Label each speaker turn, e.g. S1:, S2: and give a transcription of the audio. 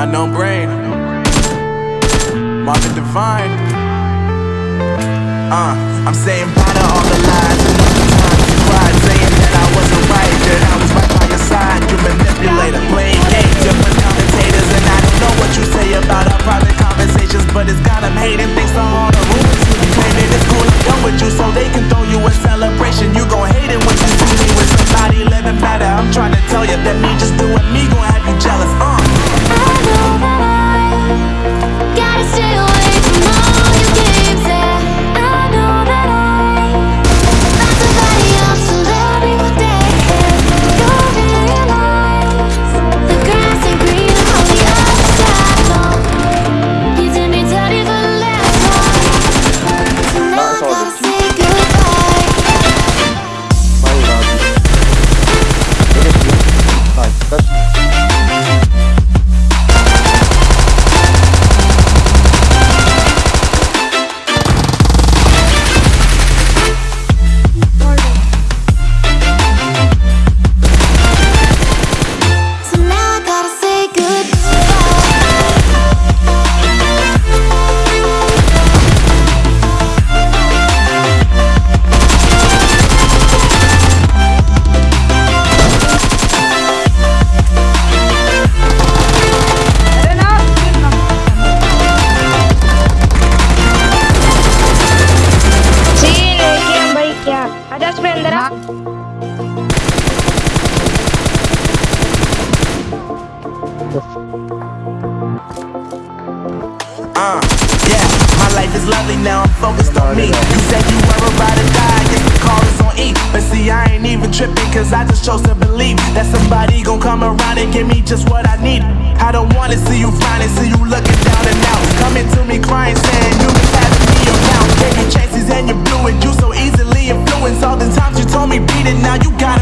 S1: Unknown brain. Marvin Divine. Uh, I'm saying bye to all the lies.
S2: आदर्श में अंदर आ
S1: Uh, yeah, my life is lovely now, I'm focused on me. You said you were about to die, I guess the call is on E. But see, I ain't even tripping, cause I just chose to believe That somebody gon' come around and give me just what I need. I don't wanna see you finally see you looking down and out. Coming to all the times you told me beat it Now you got